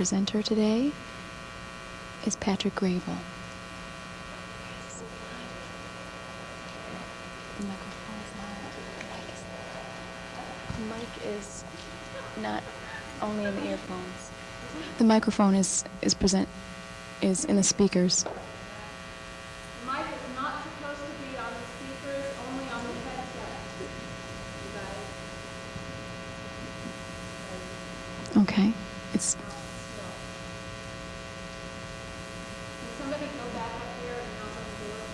presenter today is Patrick Graybill. The microphone is not. The mic is not only in the earphones. The microphone is is present is in the speakers. The mic is not supposed to be on the speakers, only on the headset. You guys. Okay. It's Can somebody go back up here and knock on the door?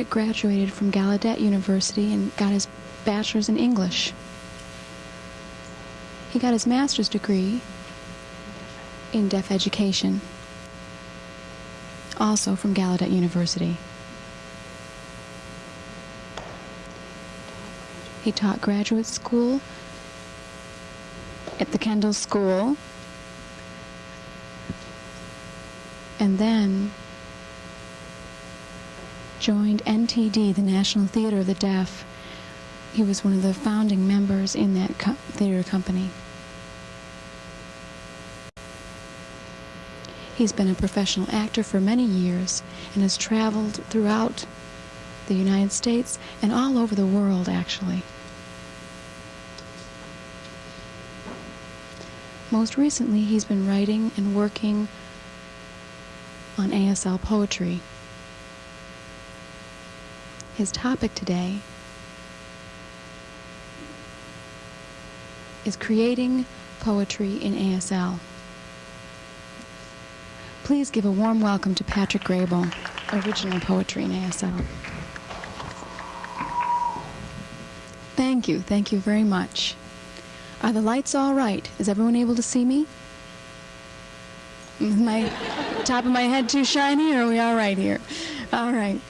Patrick graduated from Gallaudet University and got his bachelor's in English. He got his master's degree in deaf education, also from Gallaudet University. He taught graduate school at the Kendall School, and then joined NTD, the National Theater of the Deaf. He was one of the founding members in that co- theater company. He's been a professional actor for many years and has traveled throughout the United States and all over the world, actually. Most recently, he's been writing and working on ASL poetry. His topic today is creating poetry in ASL. Please give a warm welcome to Patrick Graybill, original poetry in ASL. Thank you, thank you very much. Are the lights all right? Is everyone able to see me? Is my top of my head too shiny, or are we all right here? All right.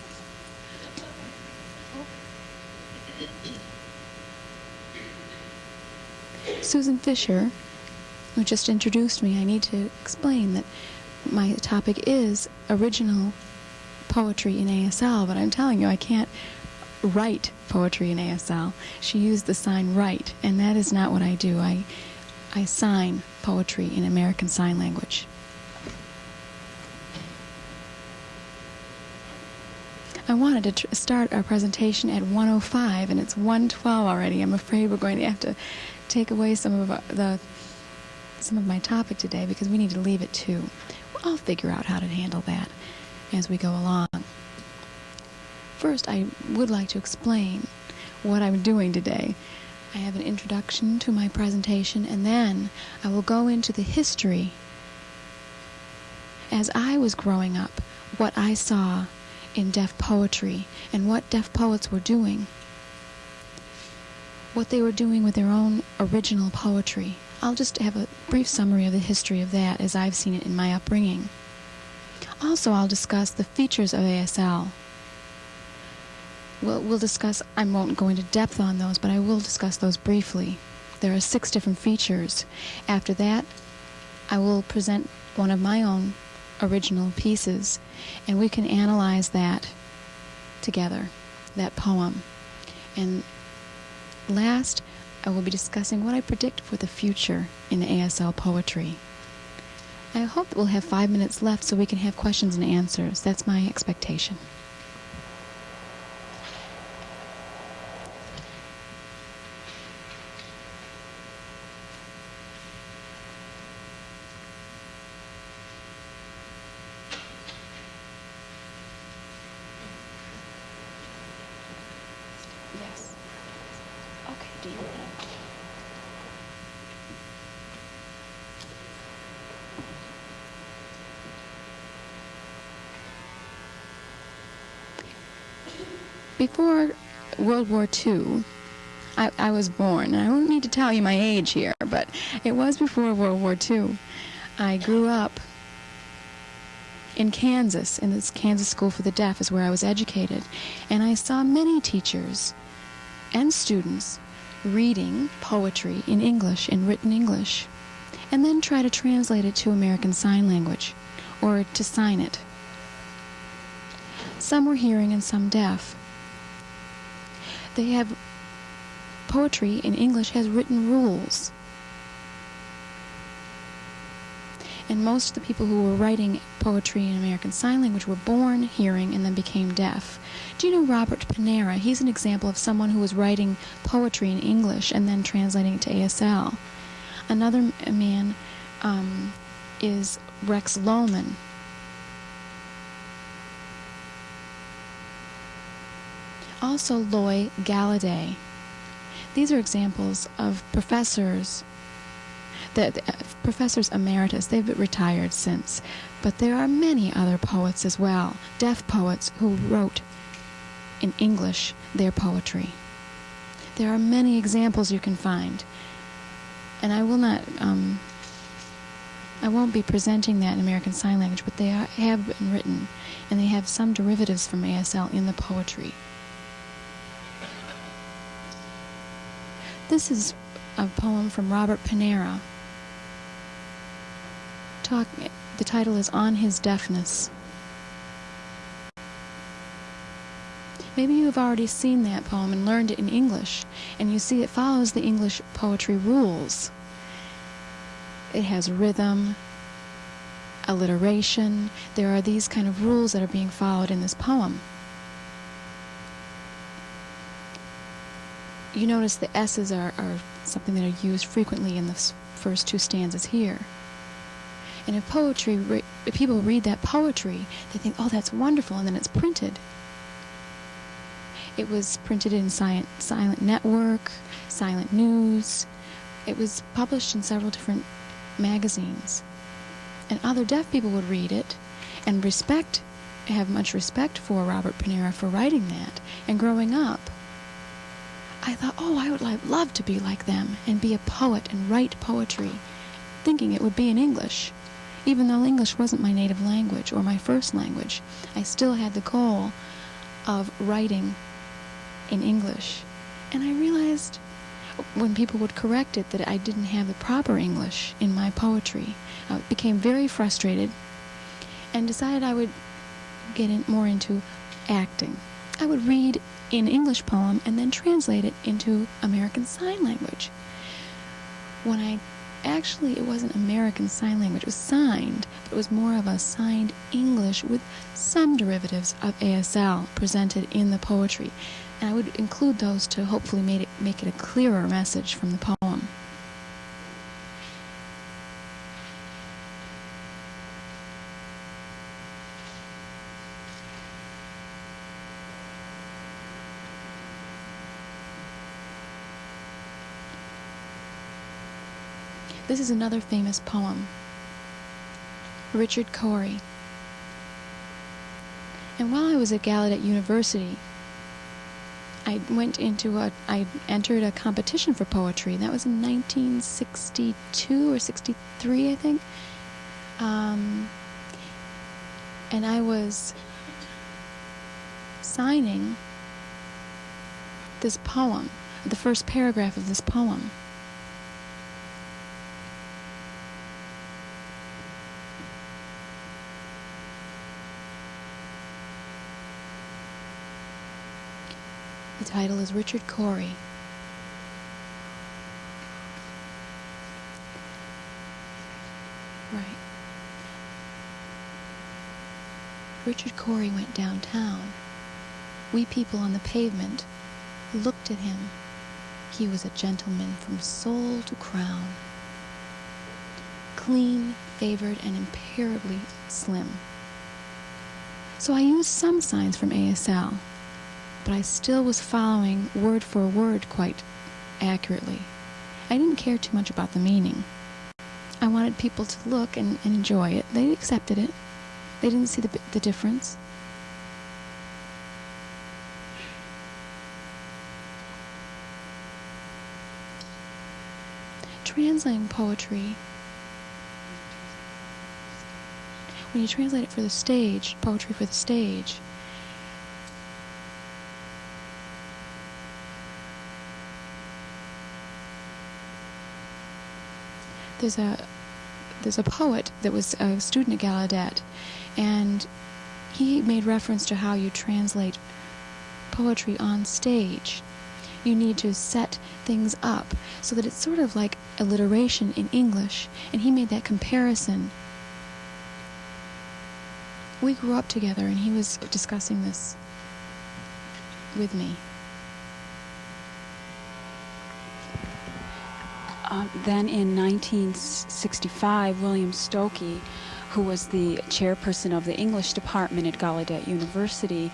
Susan Fisher, who just introduced me, I need to explain that my topic is original poetry in ASL, but I'm telling you, I can't write poetry in ASL. She used the sign write, and that is not what I do. I, I sign poetry in American Sign Language. I wanted to start our presentation at 105, and it's 112 already. I'm afraid we're going to have to take away some of uh, the some of my topic today because we need to leave it two. I'll figure out how to handle that as we go along. First, I would like to explain what I'm doing today. I have an introduction to my presentation, and then I will go into the history as I was growing up, what I saw in deaf poetry and what deaf poets were doing, what they were doing with their own original poetry. I'll just have a brief summary of the history of that as I've seen it in my upbringing. Also, I'll discuss the features of ASL. We'll, we'll discuss, I won't go into depth on those, but I will discuss those briefly. There are six different features. After that, I will present one of my own original pieces, and we can analyze that together, that poem. And last, I will be discussing what I predict for the future in ASL poetry. I hope that we'll have five minutes left so we can have questions and answers. That's my expectation. Yes. Okay, do you Before World War II, I, I was born. I don't need to tell you my age here, but it was before World War II. I grew up in Kansas, in this Kansas School for the Deaf is where I was educated, and I saw many teachers and students reading poetry in English, in written English, and then try to translate it to American Sign Language or to sign it. Some were hearing and some deaf. They have poetry in English has written rules. And most of the people who were writing poetry in American Sign Language were born hearing and then became deaf. Do you know Robert Panara? He's an example of someone who was writing poetry in English and then translating it to ASL. Another man um, is Rex Lowman. Also, Loy Golladay. These are examples of professors the, uh, professors emeritus, they've retired since, but there are many other poets as well, deaf poets who wrote in English their poetry. There are many examples you can find, and I will not, um, I won't be presenting that in American Sign Language, but they are, have been written, and they have some derivatives from ASL in the poetry. This is a poem from Robert Panara. Talk, the title is On His Deafness. Maybe you have already seen that poem and learned it in English, and you see it follows the English poetry rules. It has rhythm, alliteration. There are these kind of rules that are being followed in this poem. You notice the S's are, are something that are used frequently in the first two stanzas here. And if poetry, re people read that poetry, they think, oh, that's wonderful, and then it's printed. It was printed in Silent, Silent Network, Silent News. It was published in several different magazines. And other deaf people would read it and respect, have much respect for Robert Panara for writing that. And growing up, I thought, oh, I would love to be like them and be a poet and write poetry, thinking it would be in English. Even though English wasn't my native language or my first language, I still had the goal of writing in English. And I realized when people would correct it that I didn't have the proper English in my poetry. I became very frustrated and decided I would get in more into acting. I would read an English poem and then translate it into American Sign Language. When I actually, it wasn't American Sign Language, it was signed, but it was more of a signed English with some derivatives of ASL presented in the poetry. And I would include those to hopefully make it, make it a clearer message from the poem. This is another famous poem. Richard Cory. And while I was at Gallaudet University, I went into a, I entered a competition for poetry. That was in 1962 or 63, I think. Um, and I was signing this poem, the first paragraph of this poem. Title is Richard Cory. Right. Richard Cory went downtown. We people on the pavement looked at him. He was a gentleman from soul to crown. Clean, favored, and imperably slim. So I used some signs from ASL but I still was following word for word quite accurately. I didn't care too much about the meaning. I wanted people to look and, and enjoy it. They accepted it. They didn't see the, the difference. Translating poetry, when you translate it for the stage, poetry for the stage, there's a there's a poet that was a student at Gallaudet, and he made reference to how you translate poetry on stage. You need to set things up so that it's sort of like alliteration in English, and he made that comparison. We grew up together, and he was discussing this with me. Uh, then in 1965, William Stokoe, who was the chairperson of the English department at Gallaudet University,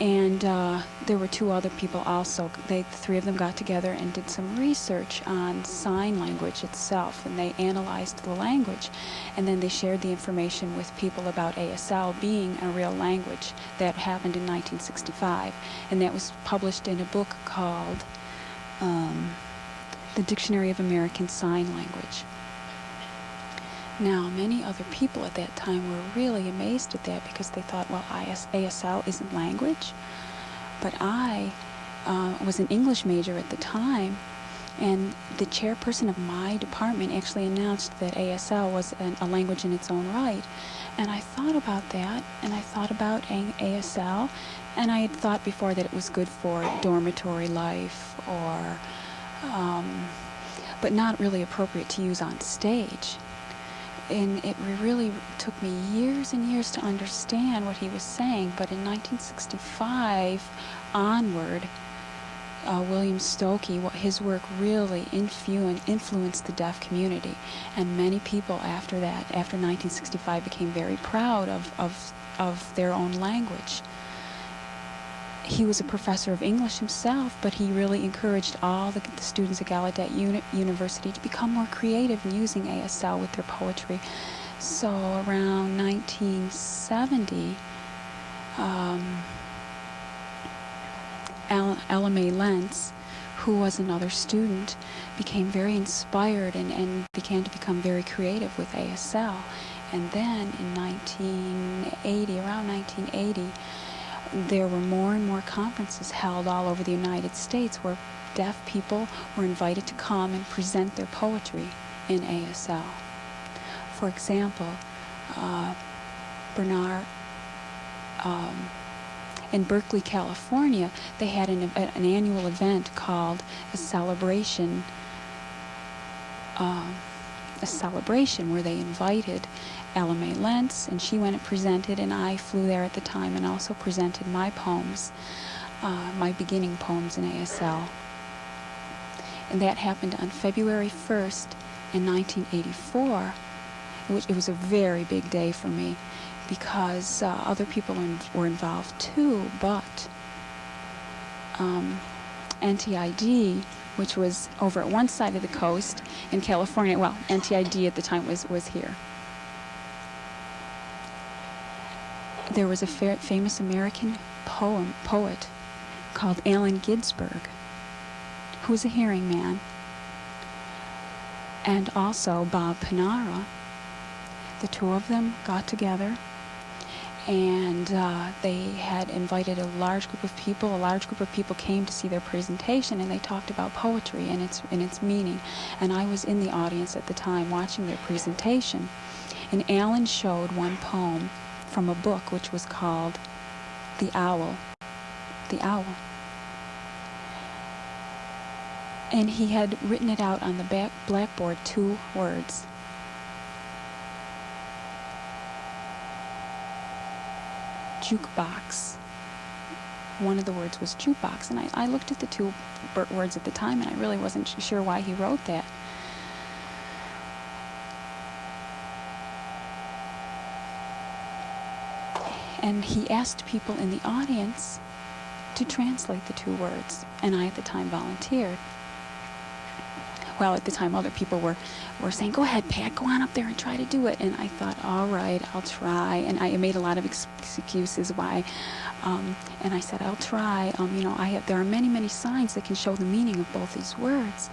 and uh, there were two other people also. They, the three of them got together and did some research on sign language itself, and they analyzed the language, and then they shared the information with people about ASL being a real language. That happened in 1965, and that was published in a book called um, The Dictionary of American Sign Language. Now, many other people at that time were really amazed at that because they thought, well, IS, ASL isn't language. But I uh, was an English major at the time, and the chairperson of my department actually announced that ASL was an, a language in its own right. And I thought about that, and I thought about ASL, and I had thought before that it was good for dormitory life or, um, but not really appropriate to use on stage and it really took me years and years to understand what he was saying. But in 1965 onward, uh, William Stokoe, his work really influ- influenced the deaf community, and many people after that, after 1965, became very proud of, of, of their own language he was a professor of English himself, but he really encouraged all the, the students at Gallaudet Uni University to become more creative in using ASL with their poetry. So around 1970, um, Ella Mae Lentz, who was another student, became very inspired and, and began to become very creative with ASL. And then in 1980, around 1980, there were more and more conferences held all over the United States where deaf people were invited to come and present their poetry in ASL. For example, uh, Bernard, um, in Berkeley, California, they had an, an annual event called a celebration, uh, a celebration where they invited Ella Mae Lentz, and she went and presented, and I flew there at the time and also presented my poems, uh, my beginning poems in ASL. And that happened on February 1st in 1984, which it was a very big day for me because uh, other people were involved too, but um, NTID, which was over at one side of the coast in California, well, NTID at the time was, was here. there was a fa famous American poem poet called Allen Ginsberg, who was a hearing man, and also Bob Panara. The two of them got together and uh, they had invited a large group of people. A large group of people came to see their presentation, and they talked about poetry and its and its meaning. And I was in the audience at the time watching their presentation, and Allen showed one poem from a book which was called The Owl. The Owl. And he had written it out on the back blackboard, two words. Jukebox. One of the words was jukebox, and I, I looked at the two words at the time, and I really wasn't sure why he wrote that. and he asked people in the audience to translate the two words, and I at the time volunteered. Well, at the time, other people were, were saying, go ahead, Pat, go on up there and try to do it. And I thought, all right, I'll try. And I made a lot of excuses why. Um, and I said, I'll try. Um, you know, I have, there are many, many signs that can show the meaning of both these words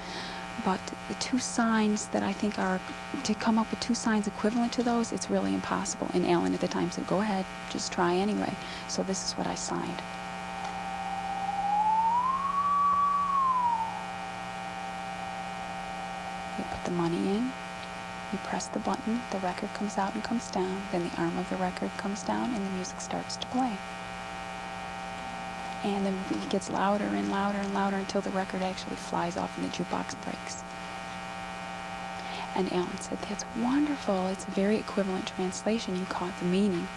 but the two signs that I think are, to come up with two signs equivalent to those, it's really impossible. And Allen at the time said, go ahead, just try anyway. So this is what I signed. You press the button, the record comes out and comes down, then the arm of the record comes down, and the music starts to play. And then it gets louder and louder and louder until the record actually flies off and the jukebox breaks. And Allen said, That's wonderful. It's a very equivalent translation. You caught the meaning.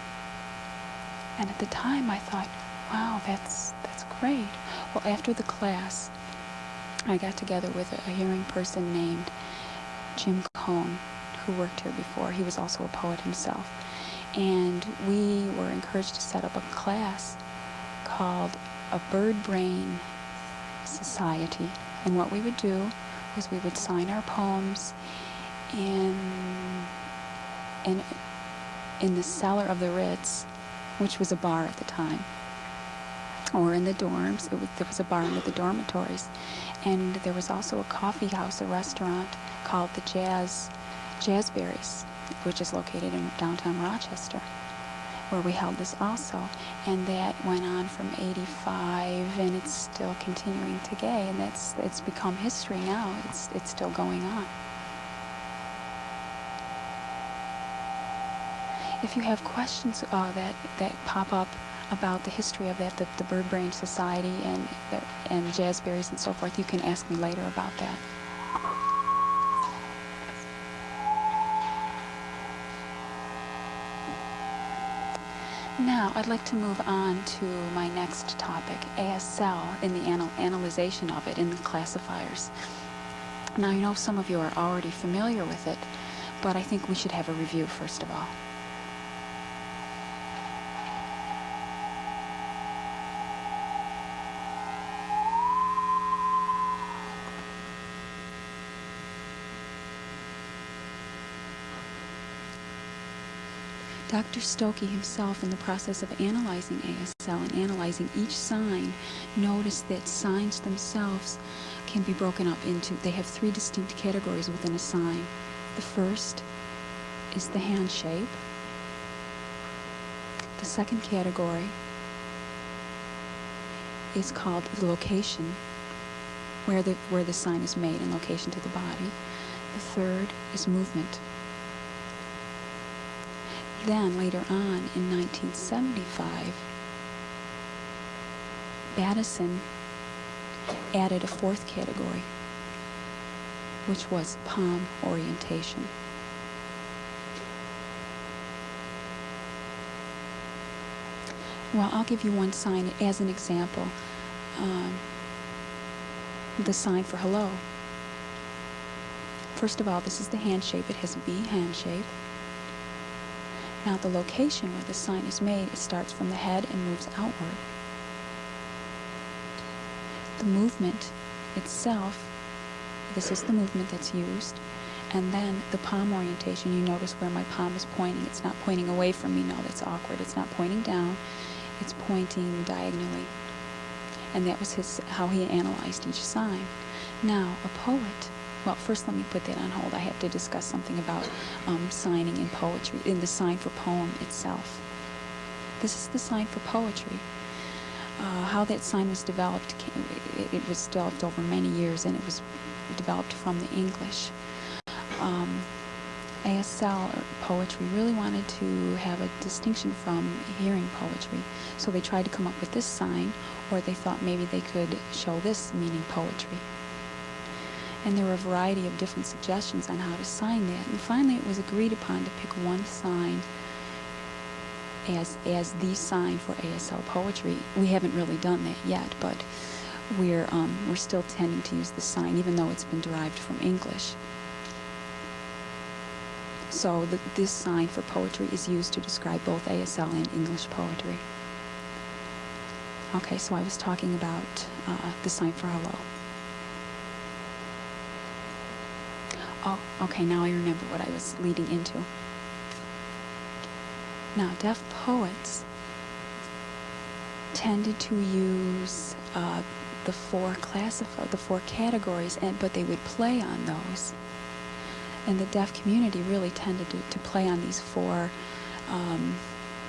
And at the time I thought, wow, that's that's great. Well after the class I got together with a, a hearing person named Jim Cohn, who worked here before. He was also a poet himself. And we were encouraged to set up a class called a Bird Brain Society. And what we would do was we would sign our poems in, in, in the cellar of the Ritz, which was a bar at the time, or in the dorms. Was, there was a bar in the dormitories. And there was also a coffee house, a restaurant called the Jazz Jazzberries, which is located in downtown Rochester, where we held this also. And that went on from 85 and it's still continuing today and that's it's become history now. It's it's still going on. If you have questions uh, that, that pop up about the history of that, the, the Bird Brain Society and, and Jazzberries and so forth, you can ask me later about that. Now, I'd like to move on to my next topic, ASL, in the anal analyzation of it in the classifiers. Now, I know some of you are already familiar with it, but I think we should have a review first of all. Dr. Stokoe himself, in the process of analyzing ASL and analyzing each sign, noticed that signs themselves can be broken up into, they have three distinct categories within a sign. The first is the hand shape. The second category is called the location, where the, where the sign is made in location to the body. The third is movement. Then, later on in 1975, Battison added a fourth category, which was palm orientation. Well, I'll give you one sign as an example. Um, the sign for hello. First of all, this is the hand shape. It has a V hand shape. Now the location where the sign is made, it starts from the head and moves outward. The movement itself, this is the movement that's used, and then the palm orientation, you notice where my palm is pointing. It's not pointing away from me, no, that's awkward. It's not pointing down, it's pointing diagonally. And that was his how he analyzed each sign. Now, a poet well, first let me put that on hold. I have to discuss something about um, signing in poetry, in the sign for poem itself. This is the sign for poetry. Uh, how that sign was developed, it, was developed over many years and it was developed from the English. Um, ASL poetry really wanted to have a distinction from hearing poetry. So they tried to come up with this sign, or they thought maybe they could show this meaning poetry and there were a variety of different suggestions on how to sign that. And finally, it was agreed upon to pick one sign as as the sign for ASL poetry. We haven't really done that yet, but we're um, we're still tending to use the sign, even though it's been derived from English. So the, this sign for poetry is used to describe both ASL and English poetry. Okay, so I was talking about uh, the sign for hello. Oh, okay, now I remember what I was leading into. Now, deaf poets tended to use uh, the four classify the four categories, and but they would play on those. And the deaf community really tended to, to play on these four um,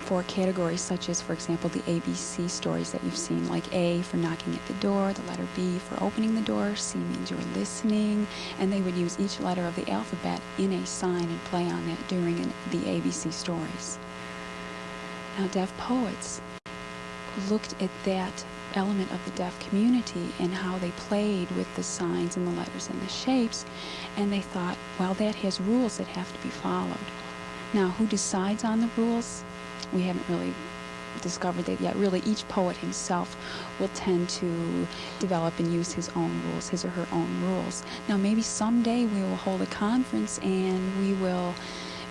four categories, such as, for example, the ABC stories that you've seen, like A for knocking at the door, the letter B for opening the door, C means you're listening, and they would use each letter of the alphabet in a sign and play on that during an, the ABC stories. Now, deaf poets looked at that element of the deaf community and how they played with the signs and the letters and the shapes, and they thought, well, that has rules that have to be followed. Now, who decides on the rules? We haven't really discovered that yet. Really, each poet himself will tend to develop and use his own rules, his or her own rules. Now, maybe someday we will hold a conference and we will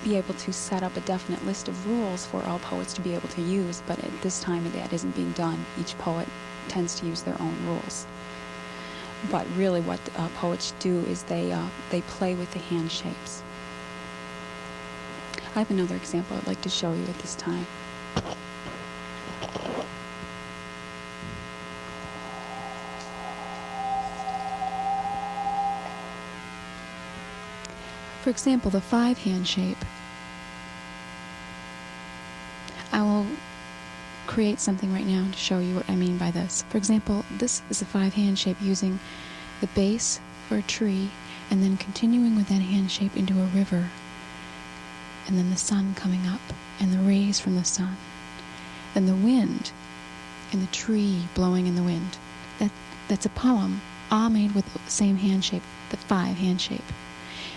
be able to set up a definite list of rules for all poets to be able to use, but at this time that isn't being done. Each poet tends to use their own rules. But really what uh, poets do is they, uh, they play with the hand shapes. I have another example I'd like to show you at this time. For example, the five hand shape. I will create something right now to show you what I mean by this. For example, this is a five hand shape using the base for a tree and then continuing with that hand shape into a river and then the sun coming up and the rays from the sun and the wind and the tree blowing in the wind. That, that's a poem all made with the same hand shape, the five hand shape.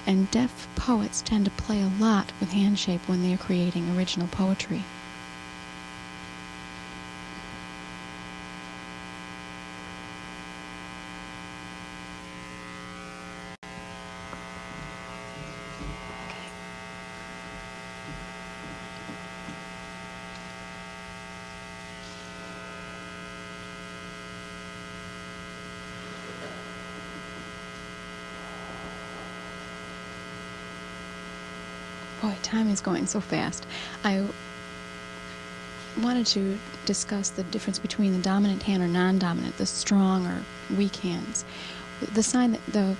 And deaf poets tend to play a lot with hand shape when they are creating original poetry. Boy, time is going so fast. I wanted to discuss the difference between the dominant hand or non-dominant, the strong or weak hands. The sign that the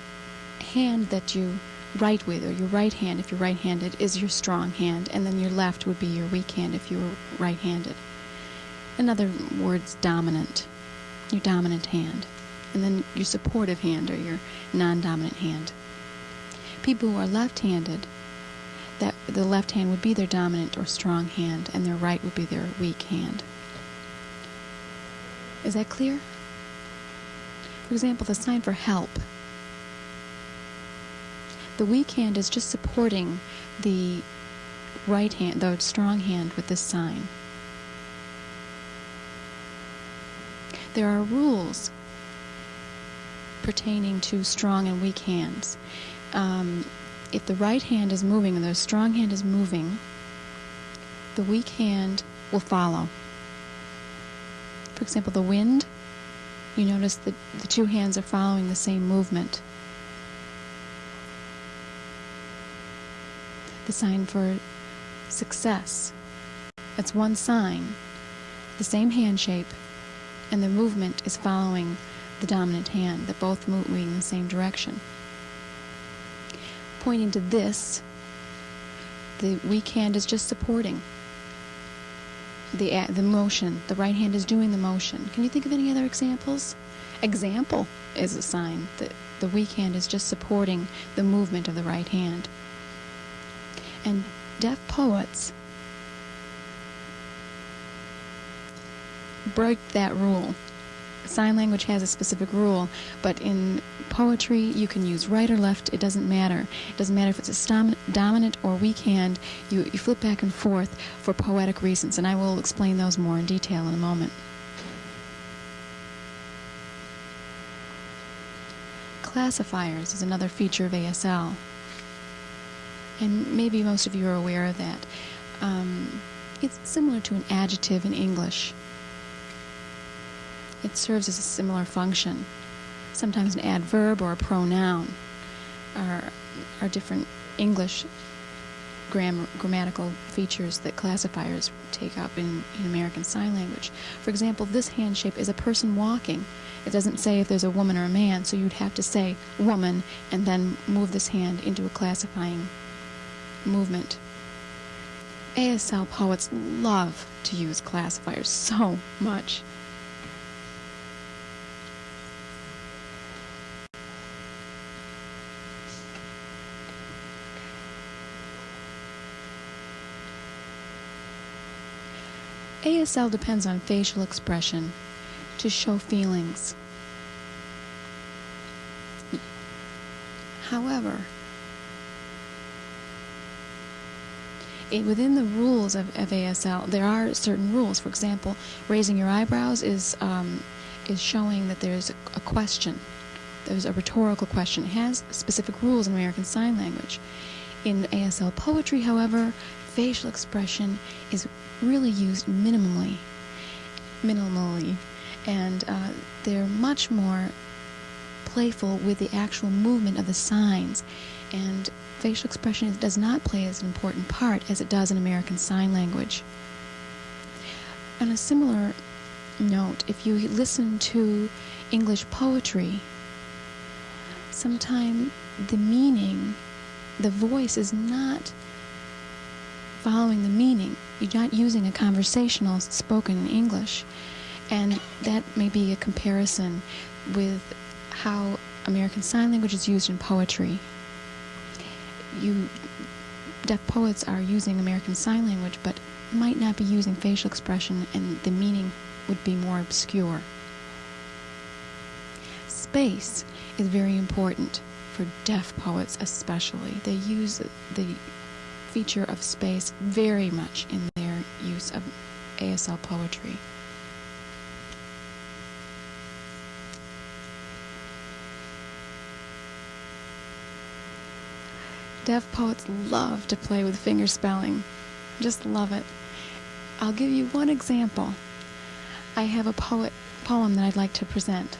hand that you write with, or your right hand if you're right-handed, is your strong hand, and then your left would be your weak hand if you were right-handed. In other words, dominant, your dominant hand, and then your supportive hand or your non-dominant hand. People who are left-handed that the left hand would be their dominant or strong hand and their right would be their weak hand. Is that clear? For example, the sign for help. The weak hand is just supporting the right hand, the strong hand with this sign. There are rules pertaining to strong and weak hands. Um, if the right hand is moving and the strong hand is moving, the weak hand will follow. For example, the wind, you notice that the two hands are following the same movement. The sign for success, that's one sign, the same hand shape, and the movement is following the dominant hand, they're both moving in the same direction pointing to this. The weak hand is just supporting the, the motion. The right hand is doing the motion. Can you think of any other examples? Example is a sign that the weak hand is just supporting the movement of the right hand. And deaf poets break that rule sign language has a specific rule, but in poetry you can use right or left, it doesn't matter. It doesn't matter if it's a dominant or weak hand, you, you flip back and forth for poetic reasons, and I will explain those more in detail in a moment. Classifiers is another feature of ASL, and maybe most of you are aware of that. Um, it's similar to an adjective in English. It serves as a similar function. Sometimes an adverb or a pronoun are, are different English gram grammatical features that classifiers take up in, in American Sign Language. For example, this hand shape is a person walking. It doesn't say if there's a woman or a man, so you'd have to say woman and then move this hand into a classifying movement. ASL poets love to use classifiers so much. ASL depends on facial expression to show feelings. However, it, within the rules of, of ASL, there are certain rules. For example, raising your eyebrows is um, is showing that there's a, a question. There's a rhetorical question. It has specific rules in American Sign Language. In ASL poetry, however, facial expression is really used minimally, minimally, and uh, they're much more playful with the actual movement of the signs, and facial expression does not play as an important part as it does in American Sign Language. On a similar note, if you listen to English poetry, sometimes the meaning, the voice is not following the meaning. You're not using a conversational spoken English. And that may be a comparison with how American Sign Language is used in poetry. You deaf poets are using American Sign Language, but might not be using facial expression, and the meaning would be more obscure. Space is very important for deaf poets, especially. They use the feature of space very much in their use of ASL poetry. Deaf poets love to play with finger spelling. Just love it. I'll give you one example. I have a poet poem that I'd like to present.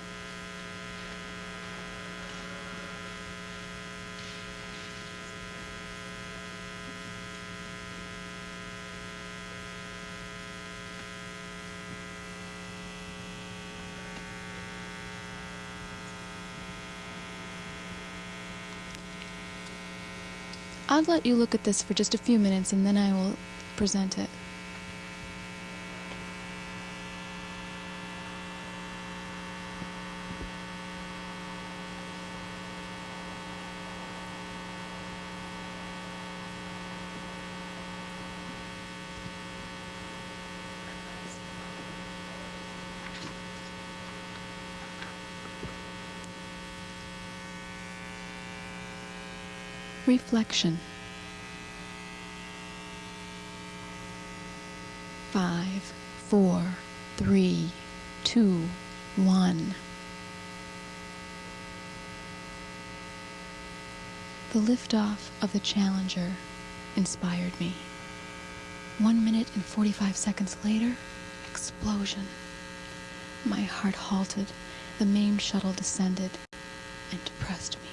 I'll let you look at this for just a few minutes and then I will present it. Reflection. Five, four, three, two, one. The liftoff of the Challenger inspired me. One minute and 45 seconds later, explosion. My heart halted, the main shuttle descended, and depressed me.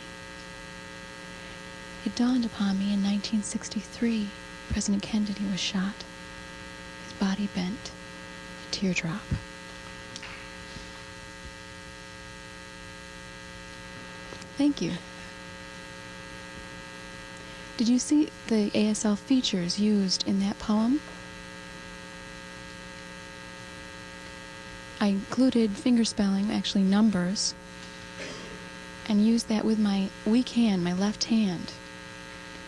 It dawned upon me in 1963, President Kennedy was shot. His body bent, a teardrop. Thank you. Did you see the ASL features used in that poem? I included fingerspelling, actually numbers, and used that with my weak hand, my left hand.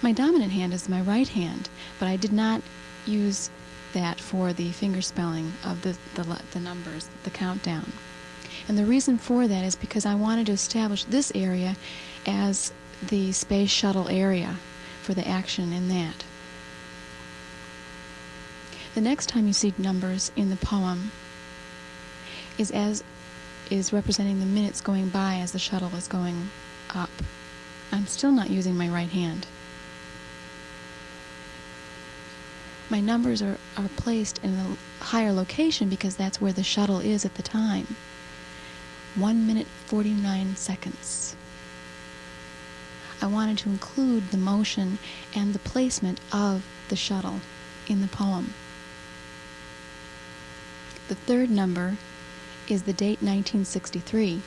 My dominant hand is my right hand, but I did not use that for the finger spelling of the, the, the numbers, the countdown. And the reason for that is because I wanted to establish this area as the space shuttle area for the action in that. The next time you see numbers in the poem is as is representing the minutes going by as the shuttle is going up. I'm still not using my right hand. my numbers are, are placed in a higher location because that's where the shuttle is at the time. 1 minute 49 seconds. I wanted to include the motion and the placement of the shuttle in the poem. The third number is the date 1963.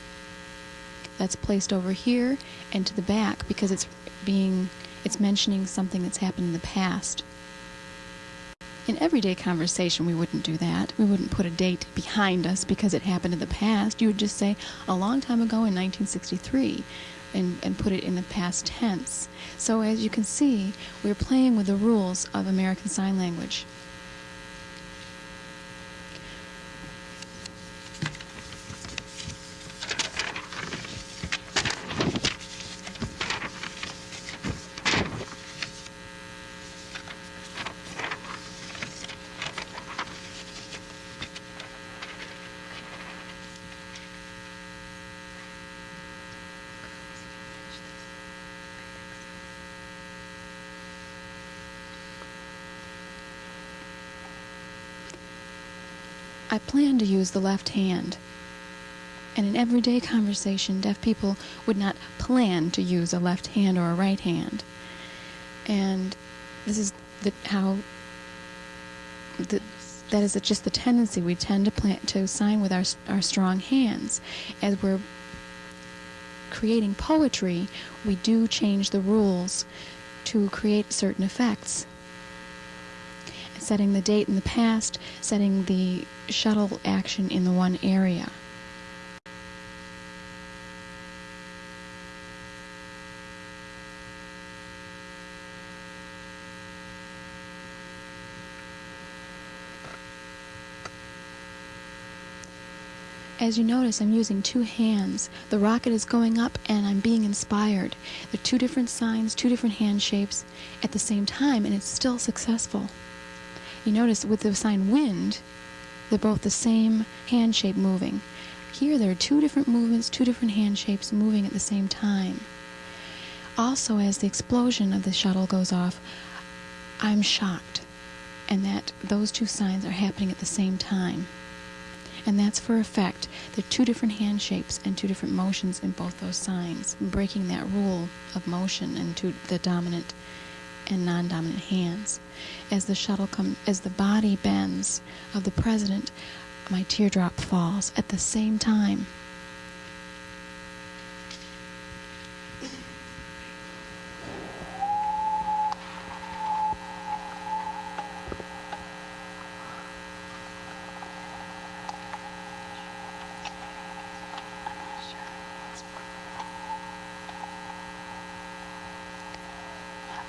That's placed over here and to the back because it's being it's mentioning something that's happened in the past. In everyday conversation, we wouldn't do that. We wouldn't put a date behind us because it happened in the past. You would just say, a long time ago in 1963, and, and put it in the past tense. So, as you can see, we're playing with the rules of American Sign Language. I plan to use the left hand. And in everyday conversation, deaf people would not plan to use a left hand or a right hand. And this is the, how the, that is just the tendency we tend to plan to sign with our our strong hands. As we're creating poetry, we do change the rules to create certain effects setting the date in the past, setting the shuttle action in the one area. As you notice, I'm using two hands. The rocket is going up and I'm being inspired. They're two different signs, two different hand shapes at the same time, and it's still successful. You notice with the sign wind, they're both the same hand shape moving. Here there are two different movements, two different hand shapes moving at the same time. Also, as the explosion of the shuttle goes off, I'm shocked, and that those two signs are happening at the same time. And that's for effect. There are two different hand shapes and two different motions in both those signs, breaking that rule of motion and to the dominant and non-dominant hands. As the shuttle comes, as the body bends of the president, my teardrop falls at the same time.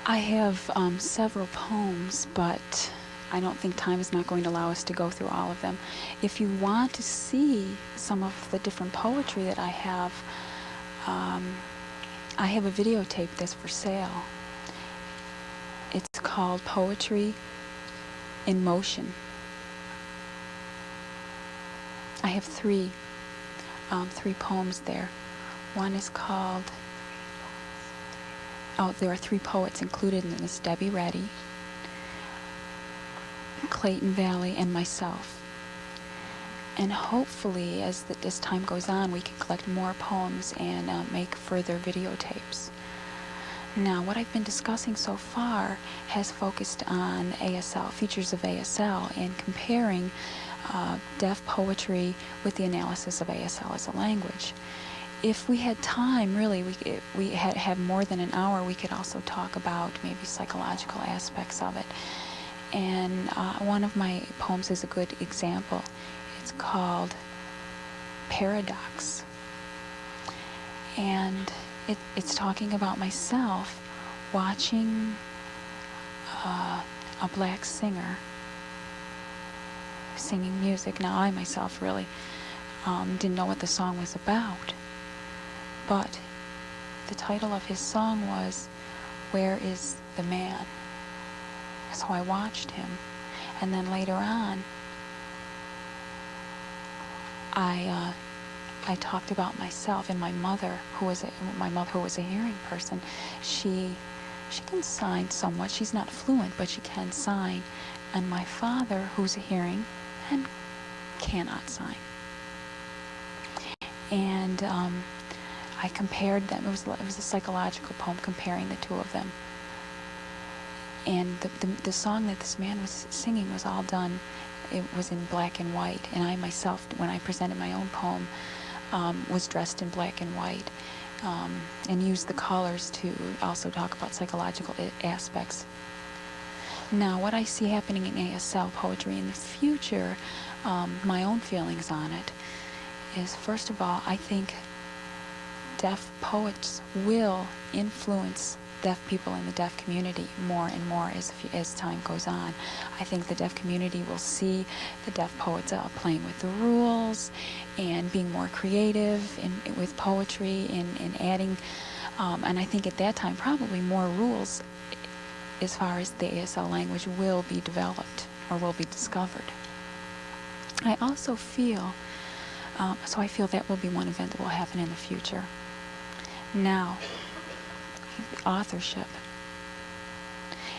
I have um, several poems, but I don't think time is not going to allow us to go through all of them. If you want to see some of the different poetry that I have, um, I have a videotape that's for sale. It's called Poetry in Motion. I have three, um, three poems there. One is called oh, there are three poets included in this Debbie Rennie, Clayton Valli, and myself. And hopefully, as, the, time goes on, we can collect more poems and uh, make further videotapes. Now, what I've been discussing so far has focused on ASL, features of ASL, and comparing uh, deaf poetry with the analysis of ASL as a language if we had time, really, we we had have more than an hour. We could also talk about maybe psychological aspects of it. And uh, one of my poems is a good example. It's called Paradox, and it, it's talking about myself watching uh, a black singer singing music. Now, I myself really um, didn't know what the song was about but the title of his song was Where is the Man? So I watched him. And then later on, I, uh, I talked about myself and my mother, who was a, my mother, who was a hearing person. She, she can sign somewhat. She's not fluent, but she can sign. And my father, who's a hearing and cannot sign. And um, I compared them. It was it was a psychological poem comparing the two of them. And the, the, the song that this man was singing was all done. It was in black and white, and I myself, when I presented my own poem, um, was dressed in black and white, um, and used the colors to also talk about psychological aspects. Now, what I see happening in ASL poetry in the future, um, my own feelings on it, is first of all, I think deaf poets will influence deaf people in the deaf community more and more as, as time goes on. I think the deaf community will see the deaf poets uh, playing with the rules and being more creative in, with poetry and, adding, um, and I think at that time probably more rules as far as the ASL language will be developed or will be discovered. I also feel, um, so I feel that will be one event that will happen in the future. Now, authorship.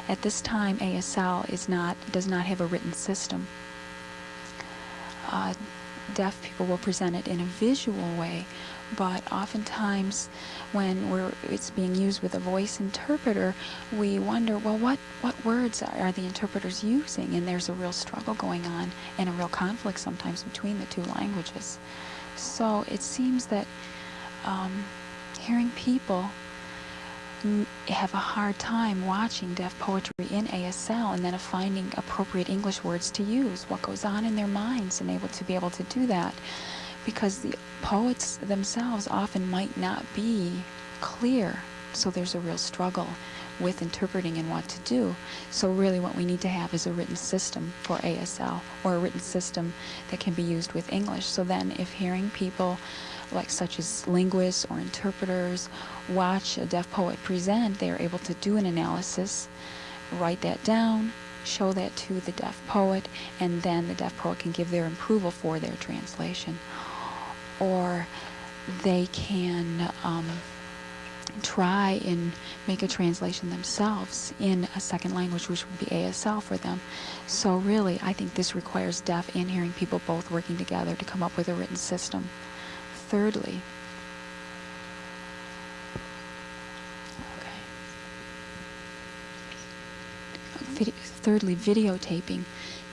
At this time, ASL is not does not have a written system. Uh, deaf people will present it in a visual way, but oftentimes when we're, it's being used with a voice interpreter, we wonder, well, what, what words are the interpreters using? And there's a real struggle going on and a real conflict sometimes between the two languages. So it seems that um, hearing people have a hard time watching deaf poetry in ASL and then finding appropriate English words to use, what goes on in their minds, and able to be able to do that. Because the poets themselves often might not be clear, so there's a real struggle with interpreting and what to do. So really what we need to have is a written system for ASL or a written system that can be used with English. So then if hearing people like such as linguists or interpreters watch a deaf poet present, they are able to do an analysis, write that down, show that to the deaf poet, and then the deaf poet can give their approval for their translation. Or they can um, try and make a translation themselves in a second language, which would be ASL for them. So really, I think this requires deaf and hearing people both working together to come up with a written system. Thirdly, okay. thirdly, videotaping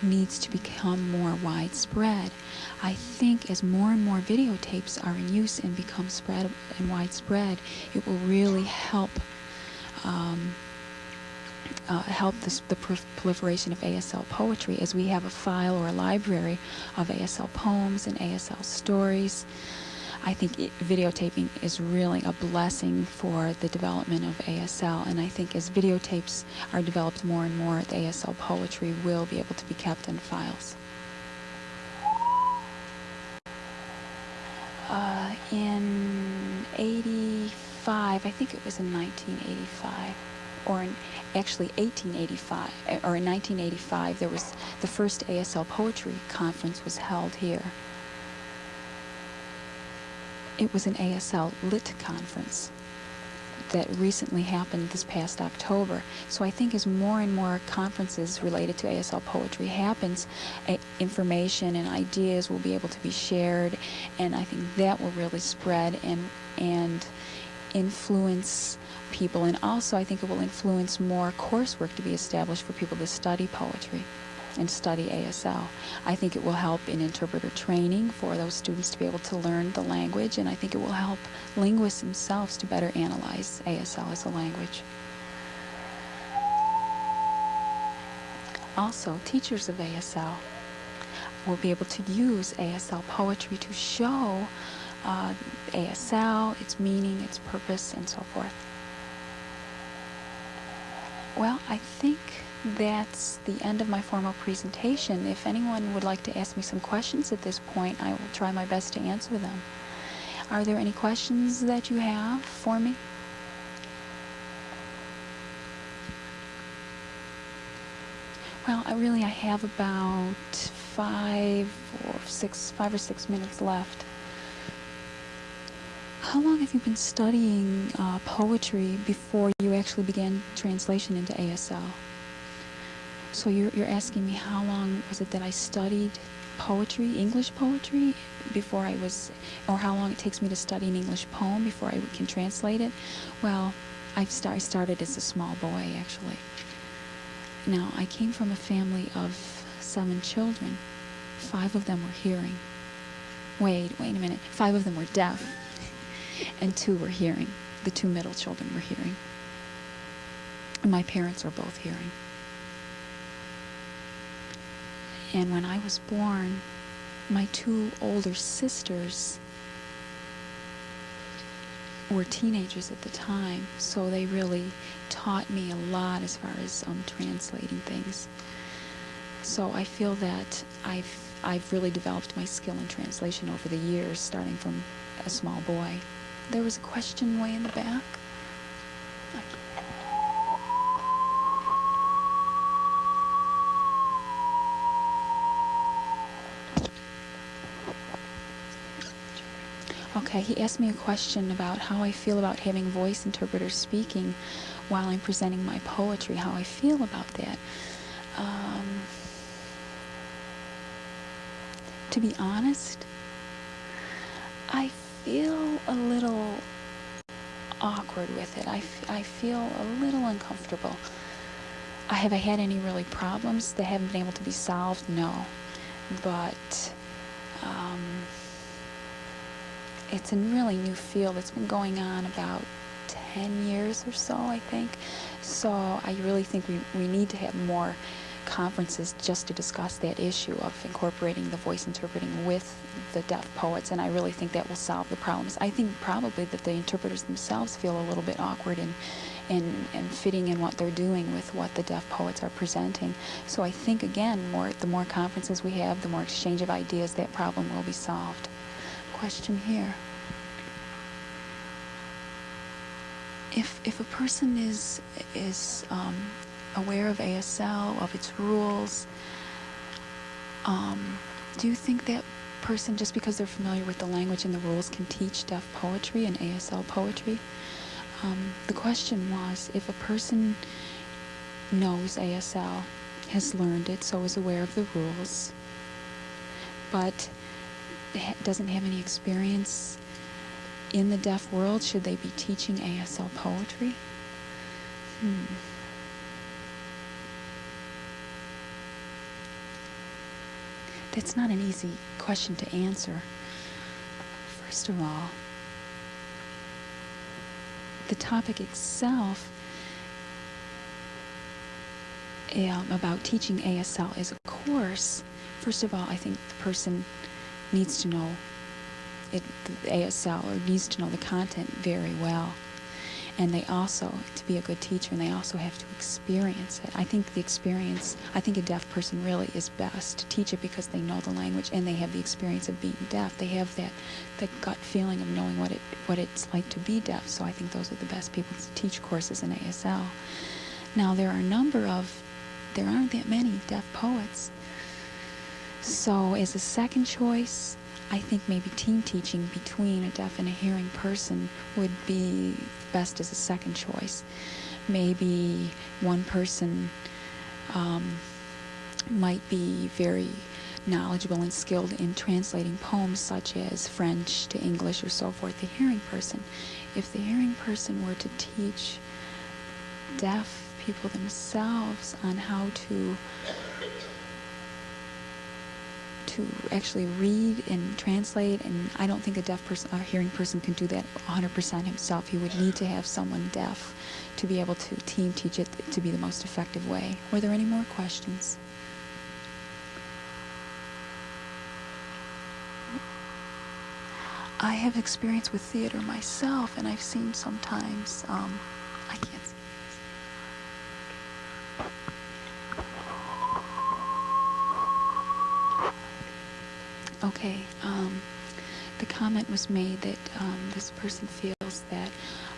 needs to become more widespread. I think as more and more videotapes are in use and become spread and widespread, it will really help um, uh, help this, the proliferation of ASL poetry as we have a file or a library of ASL poems and ASL stories. I think it, videotaping is really a blessing for the development of ASL. And I think as videotapes are developed more and more, the ASL poetry will be able to be kept in files. Uh, in 85, I think it was in 1985, or in actually 1885, or in 1985, there was the first ASL poetry conference was held here it was an ASL Lit conference that recently happened this past October. So I think as more and more conferences related to ASL poetry happens, information and ideas will be able to be shared, and I think that will really spread and and influence people. And also, I think it will influence more coursework to be established for people to study poetry and study ASL. I think it will help in interpreter training for those students to be able to learn the language, and I think it will help linguists themselves to better analyze ASL as a language. Also, teachers of ASL will be able to use ASL poetry to show uh, ASL, its meaning, its purpose, and so forth. Well, I think that's the end of my formal presentation. If anyone would like to ask me some questions at this point, I will try my best to answer them. Are there any questions that you have for me? Well, I really I have about five or six, five or six minutes left. How long have you been studying uh, poetry before you actually began translation into ASL? So you're, you're asking me how long was it that I studied poetry, English poetry, before I was, or how long it takes me to study an English poem before I can translate it? Well, I, start, I started as a small boy, actually. Now, I came from a family of seven children. Five of them were hearing. Wait, wait a minute. Five of them were deaf, and two were hearing. The two middle children were hearing. And my parents are both hearing. And when I was born, my two older sisters were teenagers at the time, so they really taught me a lot as far as um, translating things. So I feel that I've I've really developed my skill in translation over the years, starting from a small boy. There was a question way in the back. Okay, he asked me a question about how I feel about having voice interpreters speaking while I'm presenting my poetry, how I feel about that. Um, to be honest, I feel a little awkward with it. I, I feel a little uncomfortable. I have I had any really problems that haven't been able to be solved? No, but um, it's a really new field. It's been going on about 10 years or so, I think. So I really think we, we need to have more conferences just to discuss that issue of incorporating the voice interpreting with the deaf poets, and I really think that will solve the problems. I think probably that the interpreters themselves feel a little bit awkward in, in, in fitting in what they're doing with what the deaf poets are presenting. So I think, again, more the more conferences we have, the more exchange of ideas, that problem will be solved. Question here. If, if a person is, is um, aware of ASL, of its rules, um, do you think that person, just because they're familiar with the language and the rules, can teach deaf poetry and ASL poetry? Um, the question was if a person knows ASL, has learned it, so is aware of the rules, but doesn't have any experience in the deaf world, should they be teaching ASL poetry? Hmm. That's not an easy question to answer. First of all, the topic itself um, about teaching ASL is a course. First of all, I think the person needs to know it, the ASL or needs to know the content very well. And they also, to be a good teacher, and they also have to experience it. I think the experience, I think a deaf person really is best to teach it because they know the language and they have the experience of being deaf. They have that, that gut feeling of knowing what it what it's like to be deaf. So I think those are the best people to teach courses in ASL. Now there are a number of, there aren't that many deaf poets. So as a second choice, I think maybe team teaching between a deaf and a hearing person would be best as a second choice. Maybe one person um, might be very knowledgeable and skilled in translating poems such as French to English or so forth, the hearing person. If the hearing person were to teach deaf people themselves on how to to actually read and translate, and I don't think a deaf person, a hearing person can do that 100% himself. He would need to have someone deaf to be able to team teach it to be the most effective way. Were there any more questions? I have experience with theater myself, and I've seen sometimes, um, I can't Okay, um, the comment was made that um, this person feels that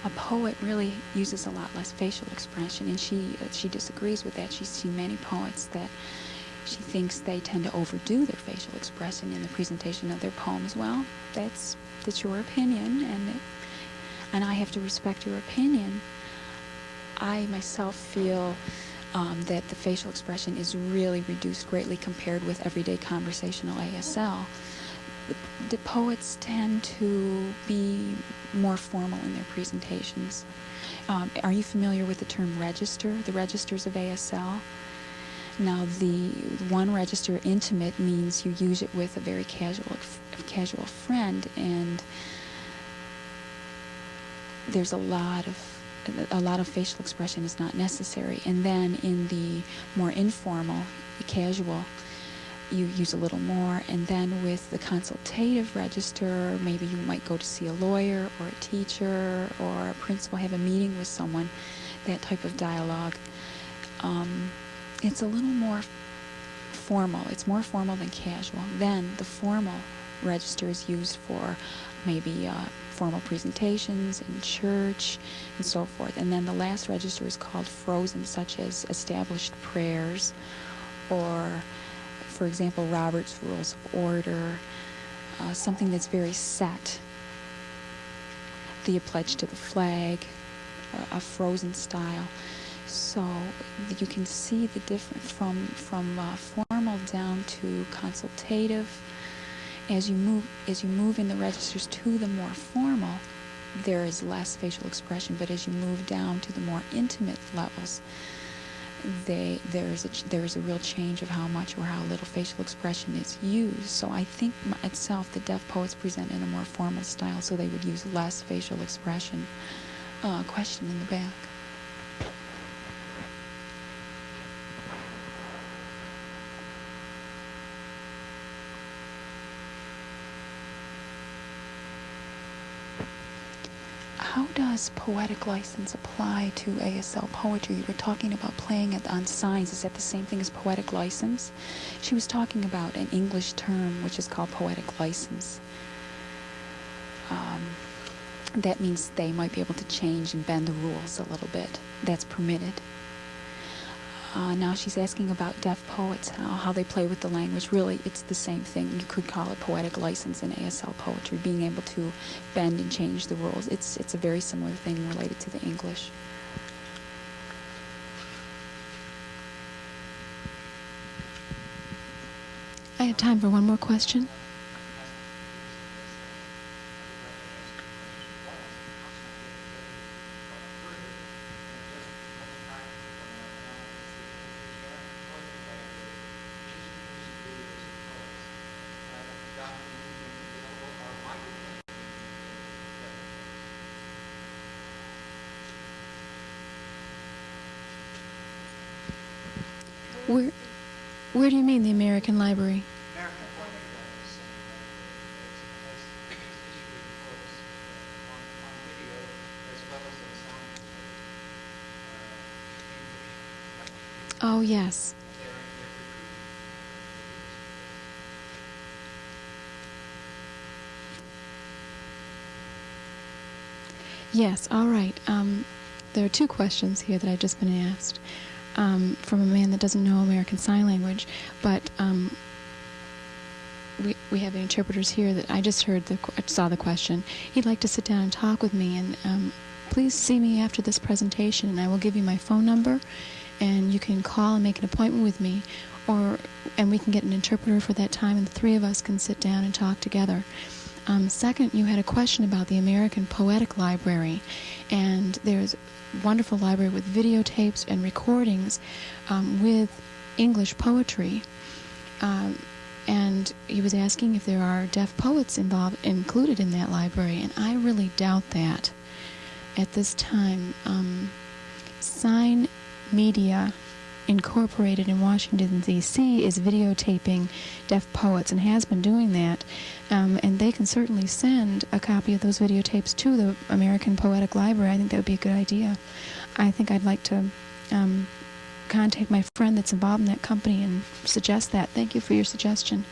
a poet really uses a lot less facial expression, and she uh, she disagrees with that. She's seen many poets that she thinks they tend to overdo their facial expression in the presentation of their poems. Well, that's that's your opinion, and it, and I have to respect your opinion. I myself feel um, that the facial expression is really reduced greatly compared with everyday conversational ASL. The, the poets tend to be more formal in their presentations. Um, are you familiar with the term register, the registers of ASL? Now, the one register, intimate, means you use it with a very casual, casual friend, and there's a lot of a lot of facial expression is not necessary. And then in the more informal, casual, you use a little more. And then with the consultative register, maybe you might go to see a lawyer or a teacher or a principal, have a meeting with someone, that type of dialogue. Um, it's a little more formal. It's more formal than casual. Then the formal register is used for maybe uh, formal presentations in church and so forth. And then the last register is called frozen, such as established prayers or, for example, Robert's Rules of Order, uh, something that's very set. The pledge to the flag, a, a frozen style. So you can see the difference from from uh, formal down to consultative. As you move as you move in the registers to the more formal, there is less facial expression. But as you move down to the more intimate levels, they there is a there is a real change of how much or how little facial expression is used. So I think itself the deaf poets present in a more formal style, so they would use less facial expression. Uh, question in the back. How does poetic license apply to ASL poetry? You were talking about playing it on signs. Is that the same thing as poetic license? She was talking about an English term which is called poetic license. Um, that means they might be able to change and bend the rules a little bit. That's permitted. Uh, now she's asking about deaf poets, how, how they play with the language. Really, it's the same thing. You could call it poetic license in ASL poetry, being able to bend and change the rules. It's, it's a very similar thing related to the English. I have time for one more question. Where, where do you mean the American Library? Oh, yes. Yes, all right. Um, there are two questions here that I've just been asked um, from a man that doesn't know American Sign Language, but um, we, we have interpreters here that I just heard the saw the question. He'd like to sit down and talk with me, and um, please see me after this presentation, and I will give you my phone number, and you can call and make an appointment with me, or and we can get an interpreter for that time, and the three of us can sit down and talk together. Um, second, you had a question about the American Poetic Library, and there's a wonderful library with videotapes and recordings um, with English poetry. Um, and he was asking if there are deaf poets involved included in that library, and I really doubt that at this time. Um, sign Media Incorporated in Washington, D.C., is videotaping deaf poets and has been doing that. Um, and they can certainly send a copy of those videotapes to the American Poetic Library. I think that would be a good idea. I think I'd like to um, contact my friend that's involved in that company and suggest that. Thank you for your suggestion.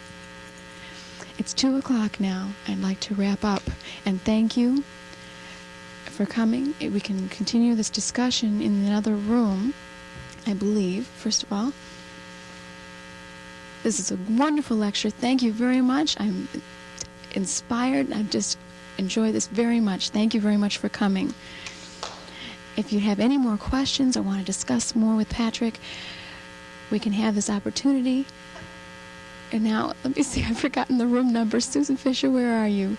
It's 2 o'clock now. I'd like to wrap up. And thank you for coming. We can continue this discussion in another room. I believe, first of all. This is a wonderful lecture. Thank you very much. I'm inspired. I've just enjoyed this very much. Thank you very much for coming. If you have any more questions or want to discuss more with Patrick, we can have this opportunity. And now, let me see, I've forgotten the room number. Susan Fisher, where are you?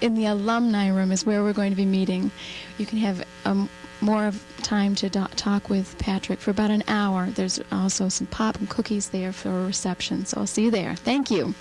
In the alumni room is where we're going to be meeting. You can have um, more of time to talk with Patrick for about an hour. There's also some pop and cookies there for a reception. So I'll see you there. Thank you.